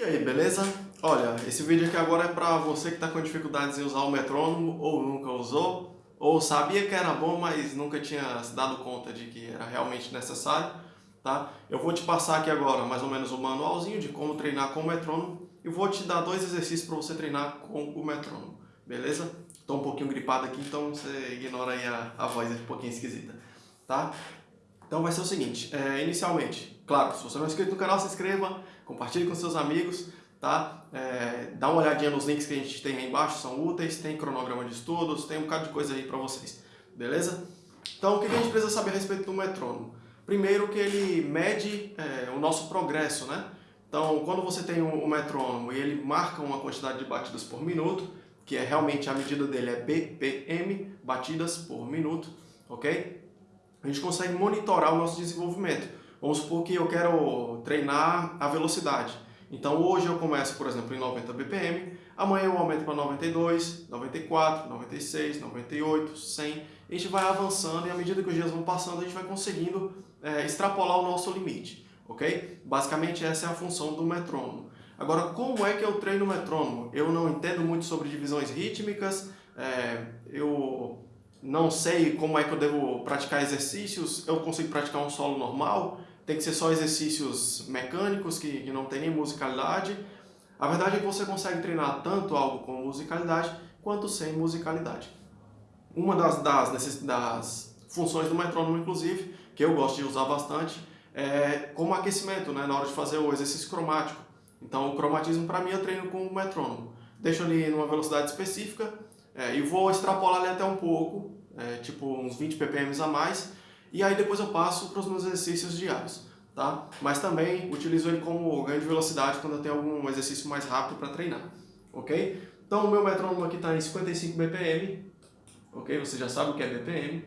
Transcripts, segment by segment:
E aí, beleza? Olha, esse vídeo aqui agora é para você que está com dificuldades em usar o metrônomo ou nunca usou, ou sabia que era bom, mas nunca tinha se dado conta de que era realmente necessário, tá? Eu vou te passar aqui agora mais ou menos um manualzinho de como treinar com o metrônomo e vou te dar dois exercícios para você treinar com o metrônomo, beleza? Estou um pouquinho gripado aqui, então você ignora aí a, a voz um pouquinho esquisita, tá? Então vai ser o seguinte, é, inicialmente, claro, se você não é inscrito no canal, se inscreva, compartilhe com seus amigos, tá? É, dá uma olhadinha nos links que a gente tem aí embaixo, são úteis, tem cronograma de estudos, tem um bocado de coisa aí para vocês, beleza? Então, o que a gente precisa saber a respeito do metrônomo? Primeiro que ele mede é, o nosso progresso, né? Então, quando você tem um, um metrônomo e ele marca uma quantidade de batidas por minuto, que é realmente a medida dele é BPM, batidas por minuto, ok? A gente consegue monitorar o nosso desenvolvimento. Vamos supor que eu quero treinar a velocidade. Então hoje eu começo, por exemplo, em 90 BPM, amanhã eu aumento para 92, 94, 96, 98, 100. A gente vai avançando e à medida que os dias vão passando, a gente vai conseguindo é, extrapolar o nosso limite, ok? Basicamente essa é a função do metrônomo. Agora, como é que eu treino o metrônomo? Eu não entendo muito sobre divisões rítmicas, é, eu não sei como é que eu devo praticar exercícios, eu consigo praticar um solo normal, tem que ser só exercícios mecânicos, que, que não tem nem musicalidade. A verdade é que você consegue treinar tanto algo com musicalidade, quanto sem musicalidade. Uma das, das, das funções do metrônomo, inclusive, que eu gosto de usar bastante, é como aquecimento, né, na hora de fazer o exercício cromático. Então, o cromatismo, para mim, eu treino com o metrônomo. Deixo ali numa velocidade específica é, e vou extrapolar ali até um pouco, é, tipo uns 20 ppm a mais, e aí depois eu passo para os meus exercícios diários. Tá? Mas também utilizo ele como ganho de velocidade quando eu tenho algum exercício mais rápido para treinar. Ok? Então o meu metrônomo aqui está em 55 BPM. Ok? Você já sabe o que é BPM.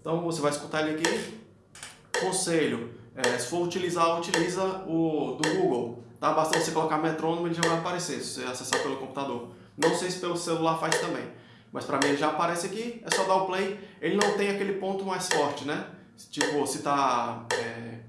Então você vai escutar ele aqui. Conselho, é, se for utilizar, utiliza o do Google. Tá? Basta você colocar metrônomo e ele já vai aparecer, se você acessar pelo computador. Não sei se pelo celular faz também. Mas para mim ele já aparece aqui, é só dar o play. Ele não tem aquele ponto mais forte, né? Tipo, se tá é,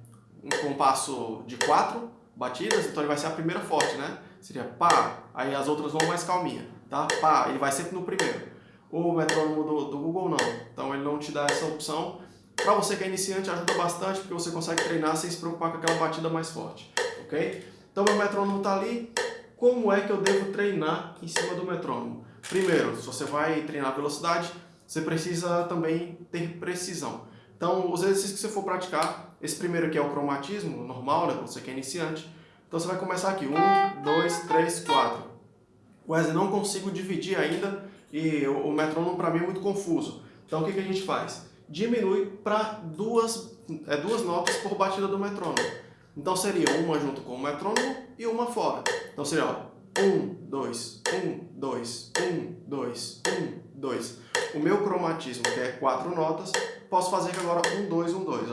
um compasso de quatro batidas, então ele vai ser a primeira forte, né? Seria pá, aí as outras vão mais calminha, tá? Pá, ele vai sempre no primeiro. O metrônomo do, do Google não, então ele não te dá essa opção. Para você que é iniciante ajuda bastante, porque você consegue treinar sem se preocupar com aquela batida mais forte, ok? Então meu metrônomo está ali, como é que eu devo treinar em cima do metrônomo? Primeiro, se você vai treinar velocidade, você precisa também ter precisão. Então, os exercícios que você for praticar, esse primeiro aqui é o cromatismo, normal, né, você que é iniciante. Então você vai começar aqui, 1, 2, 3, 4. Wesley, não consigo dividir ainda e o, metrônomo para mim é muito confuso. Então o que, que a gente faz? Diminui para duas, é, duas notas por batida do metrônomo. Então seria uma junto com o metrônomo e uma fora. Então seria ó, 1, 2, 1, 2, 1, 2, 1, 2. O meu cromatismo, que é quatro notas, posso fazer agora 1, 2, 1, 2.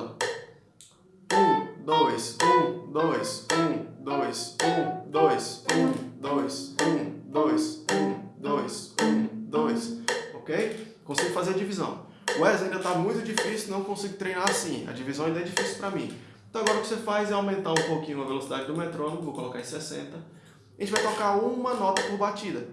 1, 2, 1, 2, 1, 2, 1, 2, 1, 2, 1, 2, 1, 2, 1, 2. Ok? Consigo fazer a divisão. Wesley ainda está muito difícil, não consigo treinar assim. A divisão ainda é difícil para mim. Então agora o que você faz é aumentar um pouquinho a velocidade do metrônomo, vou colocar em 60 a gente vai tocar uma nota por batida.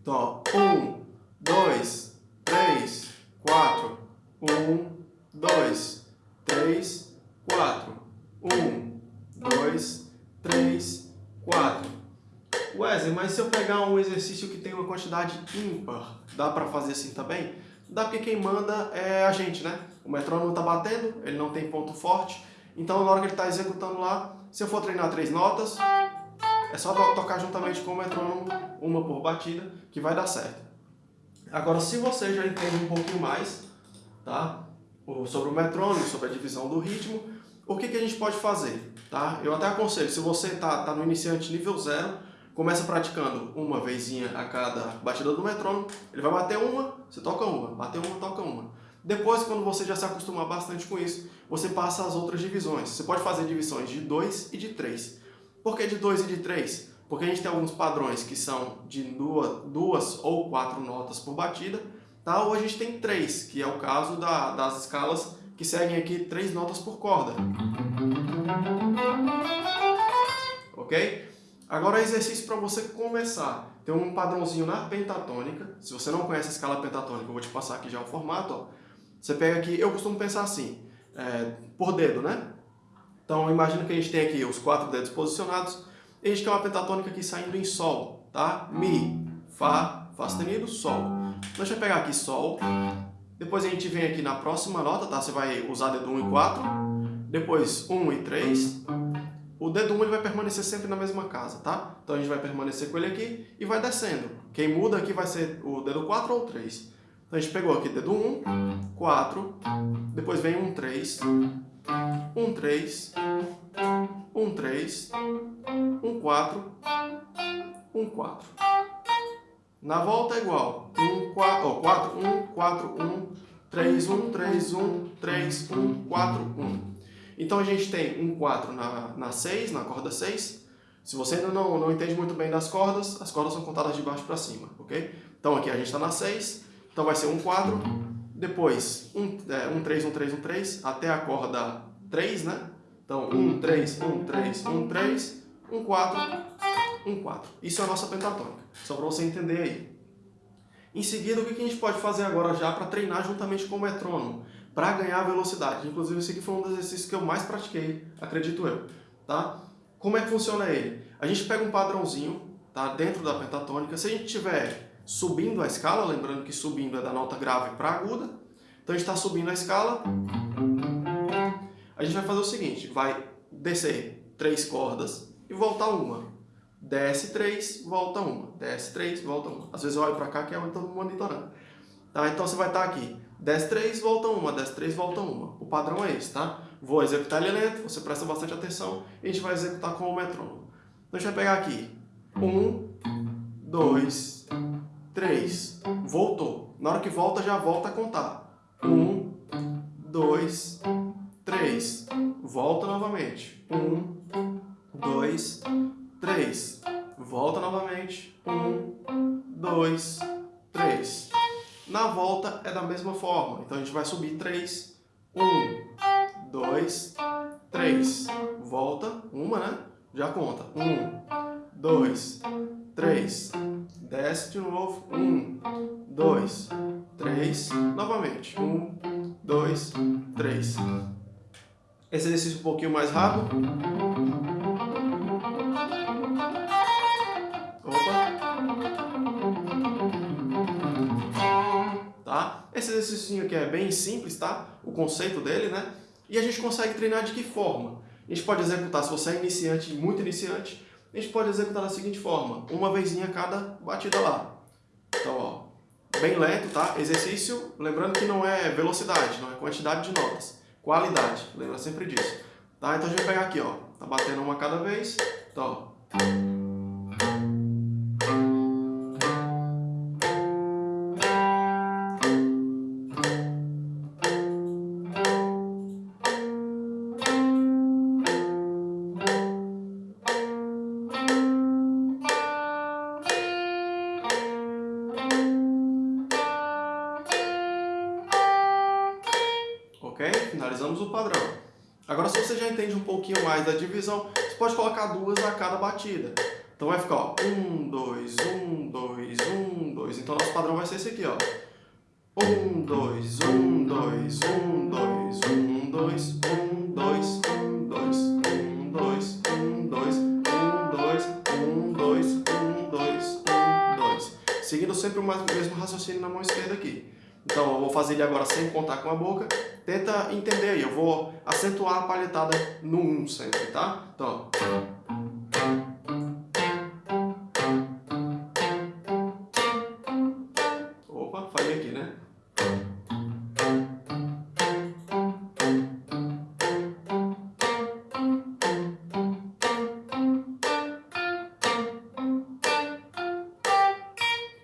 Então, ó, um, dois, três, quatro, um, dois, três, quatro, um, dois, três, quatro. Wesley, mas se eu pegar um exercício que tem uma quantidade ímpar, dá para fazer assim também? Dá porque quem manda é a gente, né? O metrônomo está batendo, ele não tem ponto forte, então na hora que ele está executando lá, se eu for treinar três notas, é só tocar juntamente com o metrônomo, uma por batida, que vai dar certo. Agora, se você já entende um pouquinho mais tá? sobre o metrônomo, sobre a divisão do ritmo, o que, que a gente pode fazer? Tá? Eu até aconselho, se você está tá no iniciante nível zero, começa praticando uma vezinha a cada batida do metrônomo, ele vai bater uma, você toca uma, bater uma, toca uma. Depois, quando você já se acostumar bastante com isso, você passa as outras divisões. Você pode fazer divisões de 2 e de 3. Por que de 2 e de 3? Porque a gente tem alguns padrões que são de duas, duas ou quatro notas por batida, tá? ou a gente tem três, que é o caso da, das escalas que seguem aqui três notas por corda. Ok? Agora exercício para você começar. Tem um padrãozinho na pentatônica. Se você não conhece a escala pentatônica, eu vou te passar aqui já o formato. Ó. Você pega aqui, eu costumo pensar assim, é, por dedo, né? Então imagina que a gente tem aqui os quatro dedos posicionados e a gente tem uma pentatônica aqui saindo em Sol, tá? Mi, Fá, Fá sustenido, Sol. Então a gente vai pegar aqui Sol, depois a gente vem aqui na próxima nota, tá? Você vai usar dedo 1 e 4, depois 1 e 3, o dedo 1 ele vai permanecer sempre na mesma casa, tá? Então a gente vai permanecer com ele aqui e vai descendo. Quem muda aqui vai ser o dedo 4 ou 3. Então a gente pegou aqui dedo 1, 4, depois vem 1, 3, 1, 3, 1, 3, 1, 4, 1, 4. Na volta é igual. 1, 4, oh, 4, 1, 4, 1, 3, 1, 3, 1, 3, 1, 4, 1. Então a gente tem um 4 na, na 6, na corda 6. Se você ainda não, não entende muito bem das cordas, as cordas são contadas de baixo para cima, ok? Então aqui a gente está na 6, então vai ser um 4, depois um, é, um 3, um 3, um 3, até a corda 3, né? Então 1, 3, 1, 3, 1, 3, 1, 4, 1, 4. Isso é a nossa pentatônica, só para você entender aí. Em seguida, o que a gente pode fazer agora já para treinar juntamente com o metrônomo? para ganhar velocidade. Inclusive, esse aqui foi um dos exercícios que eu mais pratiquei, acredito eu. Tá? Como é que funciona ele? A gente pega um padrãozinho tá, dentro da pentatônica. Se a gente estiver subindo a escala, lembrando que subindo é da nota grave para aguda, então a gente está subindo a escala, a gente vai fazer o seguinte, vai descer três cordas e voltar uma. Desce três, volta uma. Desce três, volta uma. Às vezes eu olho para cá que é onde estou monitorando. Tá? Então você vai estar tá aqui Desce 3, volta uma, desce 3, volta uma. O padrão é esse, tá? Vou executar ele lento, você presta bastante atenção e a gente vai executar com o metrônomo. Então a gente vai pegar aqui. 1, 2, 3. Voltou. Na hora que volta, já volta a contar. 1, 2, 3. Volta novamente. 1, 2, 3. Volta novamente. 1, 2, 3. Na volta é da mesma forma. Então a gente vai subir 3. 1, 2, 3. Volta, uma, né? Já conta. 1, 2, 3. Desce de novo. 1, 2, 3. Novamente. 1, 2, 3. Esse exercício um pouquinho mais rápido. Esse exercício aqui é bem simples, tá? O conceito dele, né? E a gente consegue treinar de que forma? A gente pode executar, se você é iniciante, muito iniciante, a gente pode executar da seguinte forma, uma vezinha cada batida lá. Então, ó, bem lento, tá? Exercício, lembrando que não é velocidade, não é quantidade de notas, qualidade, lembra sempre disso. Tá? Então a gente vai pegar aqui, ó, tá batendo uma cada vez, então, ó. Finalizamos o padrão. Agora, se você já entende um pouquinho mais da divisão, você pode colocar duas a cada batida. Então vai ficar, ó, um, dois, um, dois, um, dois. Então nosso padrão vai ser esse aqui, ó. Um, dois, um, dois, um, dois, um, dois, um, dois, um, dois, um, dois, um, dois, um, dois, um, dois, um, dois, um, dois. Seguindo sempre o mesmo raciocínio na mão esquerda aqui. Então eu vou fazer ele agora sem contar com a boca. Tenta entender aí, eu vou acentuar a palhetada no 1 sempre, tá? Então, Opa, falei aqui, né?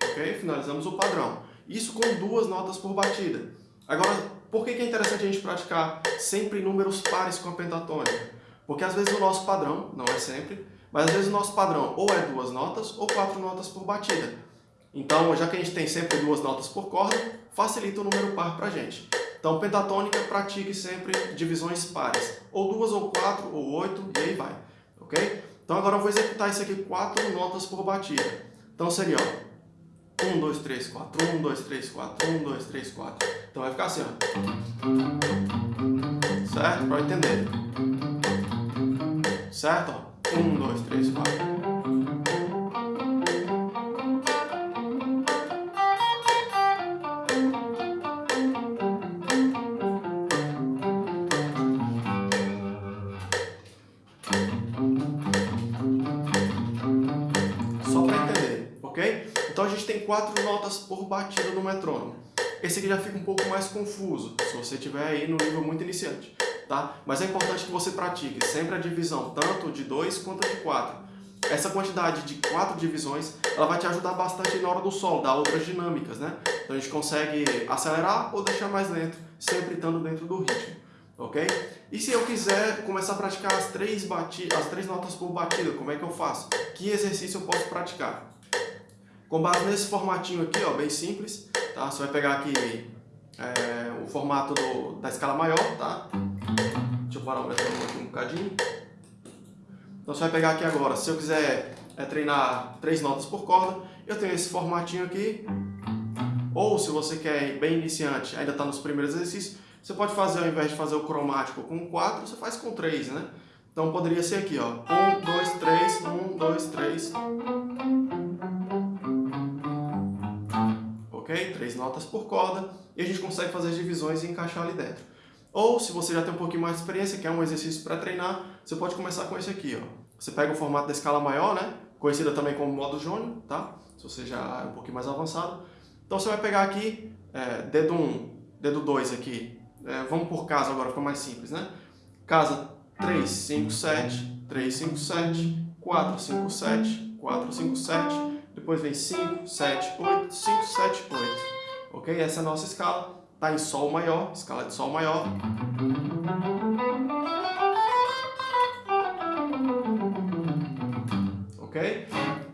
Ok? Finalizamos o padrão. Isso com duas notas por batida. Agora, por que é interessante a gente praticar sempre números pares com a pentatônica? Porque às vezes o nosso padrão, não é sempre, mas às vezes o nosso padrão ou é duas notas ou quatro notas por batida. Então, já que a gente tem sempre duas notas por corda, facilita o número par para a gente. Então, pentatônica, pratique sempre divisões pares. Ou duas, ou quatro, ou oito, e aí vai. Ok? Então agora eu vou executar isso aqui quatro notas por batida. Então seria, ó, 1, 2, 3, 4, 1, 2, 3, 4, 1, 2, 3, 4. Então vai ficar assim, ó. Certo? Para entender. Certo? Ó. 1, 2, 3, 4. Então a gente tem quatro notas por batida no metrônomo. Esse aqui já fica um pouco mais confuso, se você estiver aí no nível muito iniciante, tá? Mas é importante que você pratique sempre a divisão, tanto de 2 quanto de 4. Essa quantidade de quatro divisões, ela vai te ajudar bastante na hora do solo, dar outras dinâmicas, né? Então a gente consegue acelerar ou deixar mais lento, sempre estando dentro do ritmo, ok? E se eu quiser começar a praticar as três, bati as três notas por batida, como é que eu faço? Que exercício eu posso praticar? Com base nesse formatinho aqui, ó, bem simples, tá? Você vai pegar aqui é, o formato do, da escala maior, tá? Deixa eu parar o metrônomo aqui um bocadinho. Então você vai pegar aqui agora, se eu quiser é, treinar três notas por corda, eu tenho esse formatinho aqui. Ou se você quer ir bem iniciante, ainda está nos primeiros exercícios, você pode fazer, ao invés de fazer o cromático com 4, você faz com 3, né? Então poderia ser aqui, ó. 1, 2, 3, 1, 2, 3. Três notas por corda e a gente consegue fazer as divisões e encaixar ali dentro. Ou, se você já tem um pouquinho mais de experiência, quer um exercício para treinar, você pode começar com esse aqui, ó. Você pega o formato da escala maior, né? Conhecida também como modo jônio, tá? Se você já é um pouquinho mais avançado. Então você vai pegar aqui, é, dedo 1, um, dedo 2 aqui. É, vamos por casa agora, fica mais simples, né? Casa 3, 5, 7, 3, 5, 7, 4, 5, 7, 4, 5, 7, depois vem 5, 7, 8, 5, 7, 8. Ok? Essa é a nossa escala. Está em Sol maior, escala de Sol maior. Ok?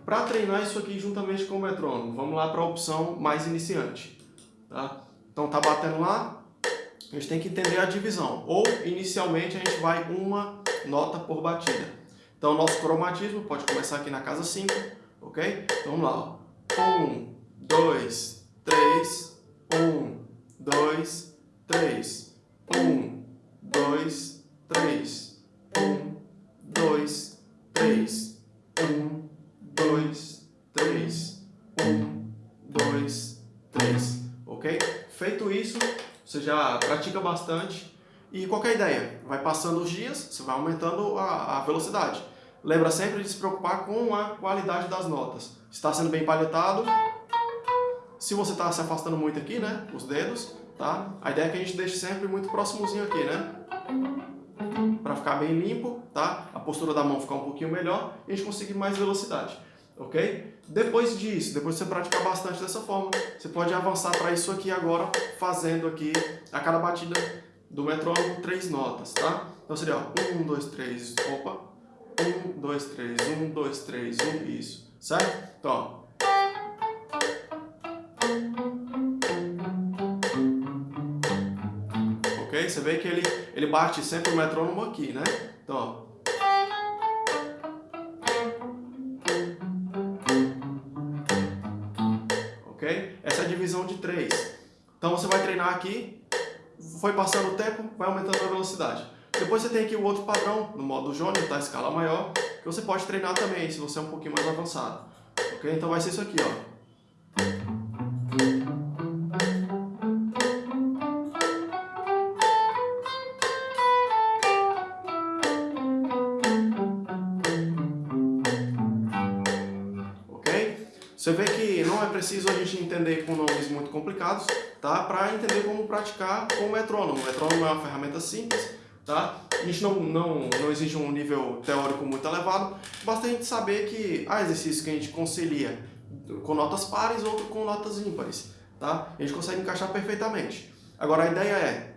Para treinar isso aqui juntamente com o metrônomo, vamos lá para a opção mais iniciante. Tá? Então tá batendo lá, a gente tem que entender a divisão. Ou, inicialmente, a gente vai uma nota por batida. Então, nosso cromatismo pode começar aqui na casa 5, ok? Então vamos lá. Um, dois, três, um, dois, três, um, dois, três, um, dois, três, um, dois, três, um, dois, três, ok? Feito isso, você já pratica bastante e qualquer ideia, vai passando os dias, você vai aumentando a, a velocidade. Lembra sempre de se preocupar com a qualidade das notas. Está sendo bem palhetado. Se você está se afastando muito aqui, né, os dedos, tá? A ideia é que a gente deixe sempre muito próximozinho aqui, né? Para ficar bem limpo, tá? A postura da mão ficar um pouquinho melhor e a gente conseguir mais velocidade, ok? Depois disso, depois de você praticar bastante dessa forma, você pode avançar para isso aqui agora, fazendo aqui a cada batida do metrônomo três notas, tá? Então seria, ó, um, dois, três, opa, um, dois, três, um, dois, três, um, isso. Certo? Então, ó. Ok? Você vê que ele, ele bate sempre o metrônomo aqui, né? Então, ó. Ok? Essa é a divisão de três. Então você vai treinar aqui, foi passando o tempo, vai aumentando a velocidade. Depois você tem aqui o outro padrão, no modo Jônio, tá? Escala maior, que você pode treinar também, se você é um pouquinho mais avançado. Ok? Então vai ser isso aqui, ó. Você vê que não é preciso a gente entender com nomes muito complicados, tá? Para entender como praticar com o metrônomo. O metrônomo é uma ferramenta simples, Tá? A gente não, não, não exige um nível teórico muito elevado, basta a gente saber que há exercícios que a gente concilia com notas pares, outro com notas ímpares. Tá? A gente consegue encaixar perfeitamente. Agora a ideia é,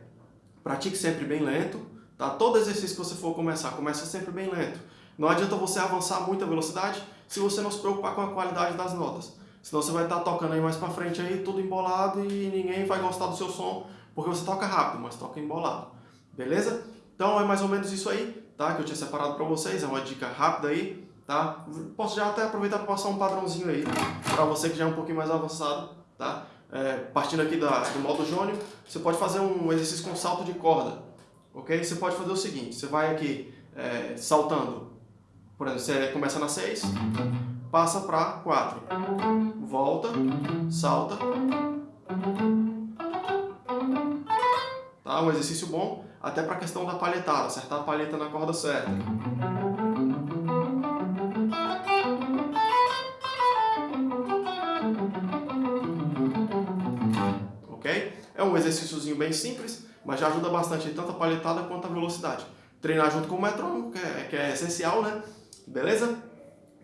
pratique sempre bem lento, tá? todo exercício que você for começar, começa sempre bem lento. Não adianta você avançar muita velocidade se você não se preocupar com a qualidade das notas. Senão você vai estar tocando aí mais pra frente aí, tudo embolado e ninguém vai gostar do seu som, porque você toca rápido, mas toca embolado. Beleza? Então é mais ou menos isso aí, tá? Que eu tinha separado para vocês, é uma dica rápida aí, tá? Posso já até aproveitar para passar um padrãozinho aí, para você que já é um pouquinho mais avançado, tá? É, partindo aqui da, do modo jônio, você pode fazer um exercício com salto de corda, ok? Você pode fazer o seguinte, você vai aqui é, saltando, por exemplo, você começa na 6, passa para 4, volta, salta, tá? Um exercício bom, até para a questão da palhetada, acertar a palheta na corda certa. Ok? É um exercíciozinho bem simples, mas já ajuda bastante tanto a palhetada quanto a velocidade. Treinar junto com o metrônomo, que é, que é essencial, né? Beleza?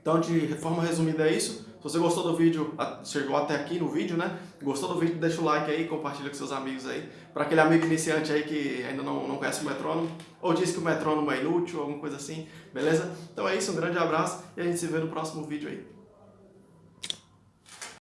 Então, de forma resumida é isso. Se você gostou do vídeo, chegou até aqui no vídeo, né? Gostou do vídeo, deixa o like aí, compartilha com seus amigos aí. Para aquele amigo iniciante aí que ainda não, não conhece o metrônomo, ou diz que o metrônomo é inútil, alguma coisa assim, beleza? Então é isso, um grande abraço e a gente se vê no próximo vídeo aí.